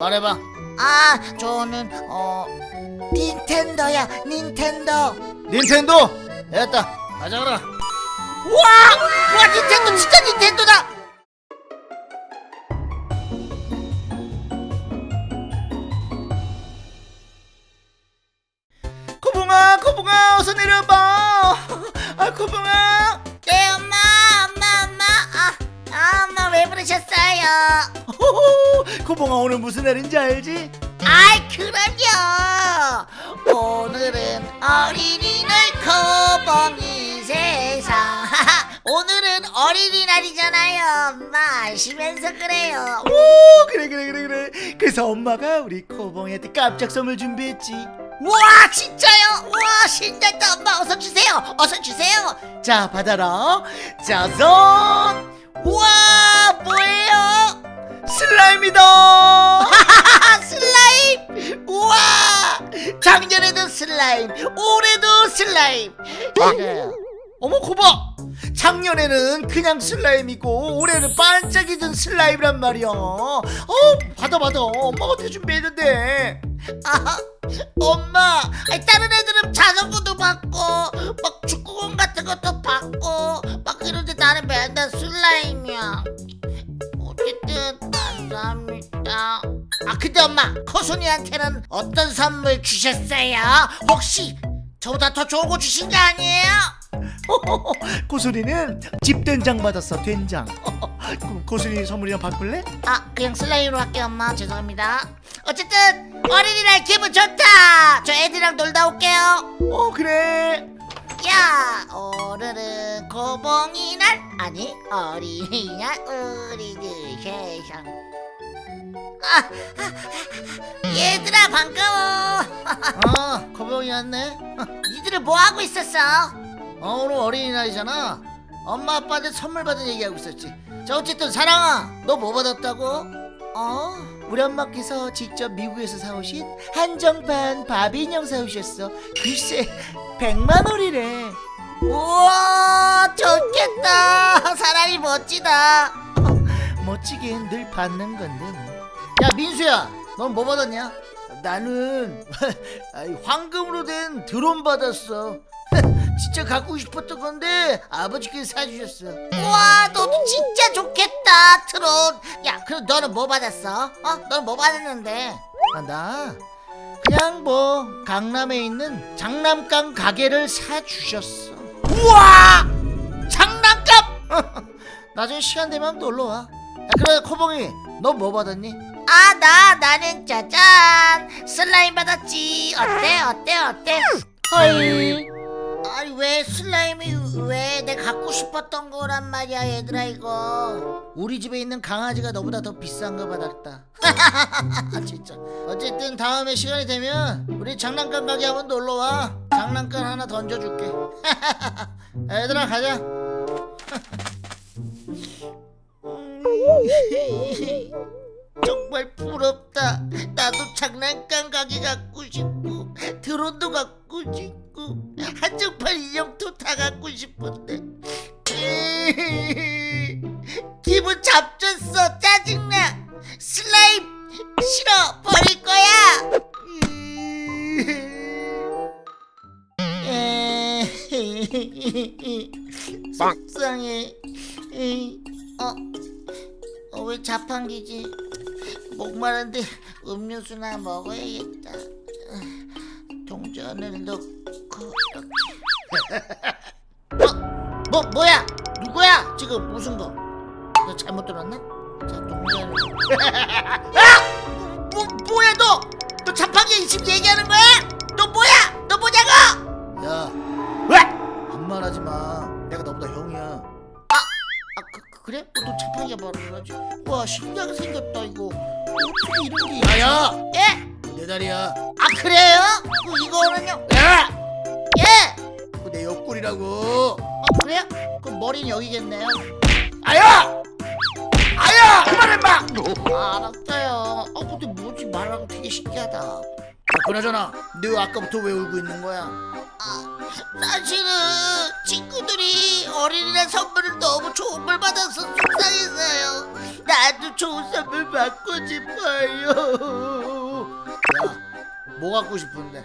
말해봐. 아 저는 어 닌텐도야 닌텐도. 닌텐도? 됐다. 가져가라 와! 와 닌텐도 진짜 닌텐도다! 코봉아 코봉아 어서 내려봐. 아 코봉아. 네엄 부르셨어요? 호호, 코봉아 오늘 무슨 날인지 알지? 아이 그럼요. 오늘은 어린이날 코봉이 세상. 오늘은 어린이날이잖아요. 엄마 아시면서 그래요. 오 그래 그래 그래 그래. 그래서 엄마가 우리 코봉이한테 깜짝 선물 준비했지. 와 진짜요? 와 신난다. 엄마 어서 주세요. 어서 주세요. 자 받아라. 짜잔. 뭐예요? 슬라임이다. 슬라임? 우와! 작년에도 슬라임 올해도 슬라임. 제가요 어머 코봐. 작년에는 그냥 슬라임이고 올해는 반짝이던 슬라임이란 말이야. 어 받아 받아. 엄마가 대 준비했는데. 아, 엄마 다른 애들은 자전거도 받고 막 축구공 같은 것도 받고 막 그런데 나는 맨날 슬라임이야. 어쨌든 감사합니다. 아 근데 엄마 코순이한테는 어떤 선물 주셨어요? 혹시 저보다 더 좋은 거 주신 거 아니에요? 고순이는 집 된장 받았어 된장. 그럼 고순이 선물이랑 바꿀래? 아 그냥 슬라임으로 할게요 엄마. 죄송합니다. 어쨌든 어린이날 기분 좋다. 저 애들이랑 놀다 올게요. 어 그래. 야 오늘은 고봉이날. 아니 어린이날 우리들 세상 아, 아, 아, 얘들아 반가워. 아 코봉이 왔네? 니들은 뭐하고 있었어? 어 오늘 어린이날이잖아. 엄마 아빠한테 선물 받은 얘기하고 있었지. 자 어쨌든 사랑아 너 뭐 받았다고? 어? 우리 엄마께서 직접 미국에서 사오신 한정판 바비 인형 사오셨어. 글쎄 100만 원이래. 우와 좋겠다. 사람이 멋지다. 멋지긴 늘 받는 건데 뭐. 야 민수야 넌 뭐 받았냐? 나는 황금으로 된 드론 받았어 진짜 갖고 싶었던 건데 아버지께서 사주셨어 우와 너도 진짜 좋겠다 트론 야 그럼 너는 뭐 받았어? 어? 너는 뭐 받았는데? 아, 나 그냥 뭐 강남에 있는 장난감 가게를 사주셨어 우와 장난감 나중에 시간 되면 놀러와 야, 그래 코봉이 너 뭐 받았니? 아 나 나는 짜잔. 슬라임 받았지. 어때 어때 어때? 헐. 아니 왜 슬라임이 왜 내가 갖고 싶었던 거란 말이야 얘들아 이거. 우리 집에 있는 강아지가 너보다 더 비싼 거 받았다. 아, 진짜. 어쨌든 다음에 시간이 되면 우리 장난감 가게 한번 놀러 와. 장난감 하나 던져줄게. 얘들아 가자 정말 부럽다. 나도 장난감 가게 갖고 싶고 드론도 갖고 싶고 한정판 인형도 다 갖고 싶은데. 기분 잡쳤어 짜증나. 슬라임 싫어 버릴 거야. 속상해. 어, 어, 왜 자판기지 목마른데 음료수나 먹어야겠다 동전을 넣고 이렇게 어? 뭐 뭐야 누구야 지금 무슨 거? 너 잘못 들었나? 자 동전을 아! 뭐, 뭐야 너? 너 자판기 지금 얘기하는 거야? 너 뭐야? 너 뭐냐고? 야 왜? 반말하지 마 내가 너보다 형이야 아 그, 그- 그래? 어, 너 자판기가 말을 하지 와 신기하게 생겼다 이거 어떻게 이런 게 야야 예? 내 다리야 아 그래요? 그 이거는요? 야! 예? 그거 내 옆구리라고 어 그래요? 그럼 머리는 여기겠네요 아야! 아야! 그만해 마! 아 알았어요 어 근데 뭐지 말하고 되게 신기하다 야, 그나저나 너 아까부터 왜 울고 있는 거야? 아 사실은 친구들이 어린이날 선물을 너무 좋은 걸 받아서 속상했어요. 나도 좋은 선물 받고 싶어요. 야, 뭐 갖고 싶은데?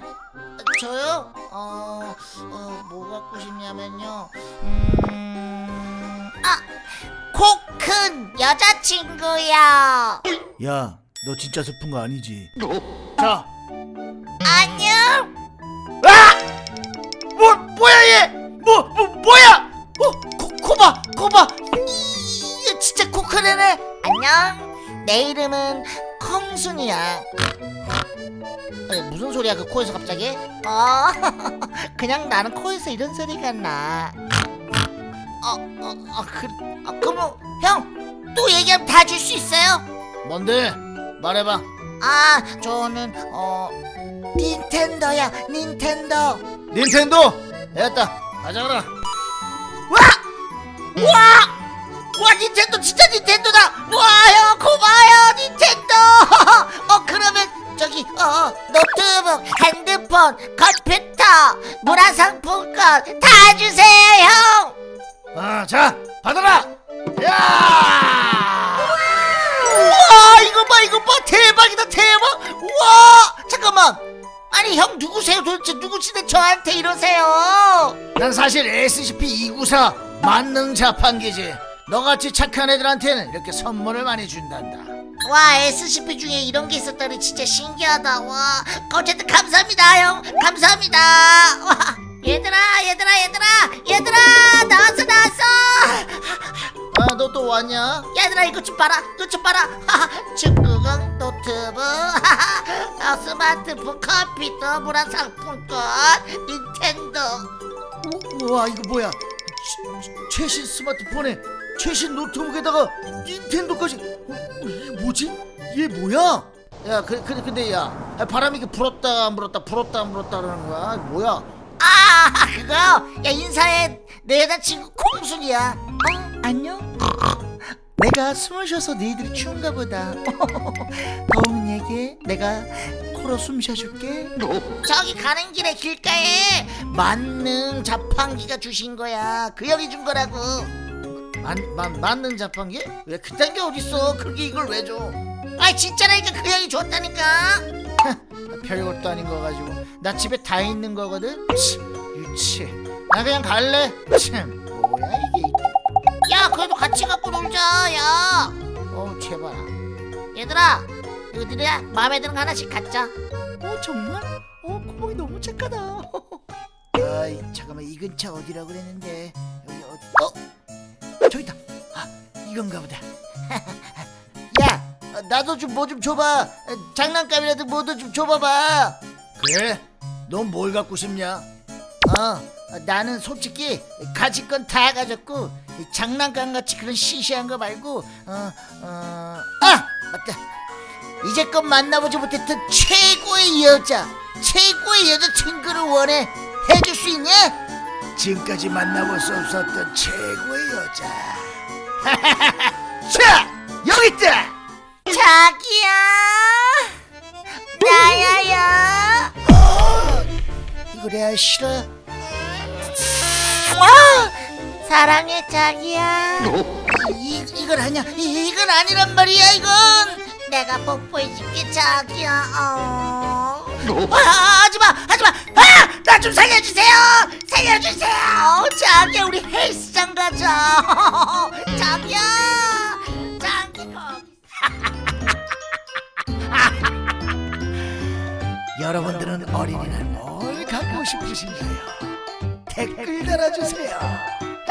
저요? 어, 어, 뭐 갖고 싶냐면요. 음, 아, 코 큰 여자친구야. 야, 너 진짜 슬픈 거 아니지? 자, 안녕. 뭐 뭐야 얘? 뭐, 뭐 뭐야? 어, 코, 코봐, 코봐. 이게 진짜 코큰 애네. 안녕. 내 이름은 콩순이야. 아니, 무슨 소리야 그 코에서 갑자기? 어, 그냥 나는 코에서 이런 소리가 나. 어, 어, 어, 그, 아, 그럼 형 또 얘기하면 다 줄 수 있어요? 뭔데? 말해봐. 아, 저는 어 닌텐도야, 닌텐도. 닌텐도. 됐다. 가져가라. 와! 와! 와 닌텐도 진짜 닌텐도다! 와형 고마워요 닌텐도! 어 그러면 저기 어 노트북, 핸드폰, 컴퓨터, 문화상품권 다 주세요 형! 아, 자, 받아라. 야! 우와 이거 봐 이거 봐 대박이다 대박! 우와 잠깐만 아니 형 누구세요 도대체 누구신데 저한테 이러세요? 난 사실 SCP-294 만능 자판기지. 너같이 착한 애들한테는 이렇게 선물을 많이 준단다. 와 SCP 중에 이런 게 있었다니 진짜 신기하다 와 어쨌든 감사합니다 형 감사합니다 와 얘들아 얘들아 얘들아 얘들아 나왔어 나왔어 아, 너 또 왔냐? 얘들아 이것 좀 봐라 이것 좀 봐라 축구공 노트북 아, 스마트폰 컴퓨터 문화상품권 닌텐도 우- 우와, 이거 뭐야? 최- 최신 스마트폰에 최신 노트북에다가 닌텐도까지. 어, 이게 뭐지? 얘 뭐야? 야, 그, 그, 근데 야, 아, 바람이 이게 불었다 안 불었다 불었다 안 불었다 그러는 거야? 뭐야? 아 그거 야 인사해 내 여자친구 콩순이야 어 안녕 내가 숨을 쉬어서 너희들이 추운가 보다. 더운 얘기에 내가 코로 숨 쉬어줄게. 저기 가는 길에 길가에 만능 자판기가 주신 거야. 그 형이 준 거라고. 만, 만, 맞는 자판기? 왜 그딴 게 어딨어? 그게 이걸 왜 줘? 아 진짜라니까 그 형이 줬다니까. 별것도 아닌 거 가지고 나 집에 다 있는 거거든. 치, 유치. 나 그냥 갈래. 참, 뭐야 이게? 야 그래도 같이 갖고 놀자. 야 어, 제발. 얘들아 이거 니네 마음에 드는 거 하나씩 갖자. 어, 정말? 어, 구멍이 너무 착하다. 아이, 잠깐만 이 근처 어디라고 그랬는데 여기 어디? 어, 저기다. 아, 이건가 보다. 야, 어, 나도 좀 뭐좀 줘봐. 어, 장난감이라도 뭐도 좀 줘봐봐. 그래? 넌 뭘 갖고 싶냐? 어, 어, 나는 솔직히 가질 건 다 가졌고 이 장난감 같이 그런 시시한 거 말고 어, 어, 아 맞다. 이제껏 만나보지 못했던 최고의 여자, 최고의 여자친구를 원해 해줄 수 있냐? 지금까지 만나볼 수 없었던 최고의 여자. 자, 여기 있다. 자기야. 야야야. 이거 내가 싫어. 어, 사랑해 자기야. 이 이건 아니야. 이, 이건 아니란 말이야. 이건. 내가 뽀뽀해줄게 자기야. 어. 아, 하지마 하지마. 아, 나 좀 살려주세요. 살려주세요. 자기야 우리 헬스장 가자. 자기야. 자기 거기. 여러분들은 어린이날 뭘 갖고 싶으신가요? 댓글 달아주세요.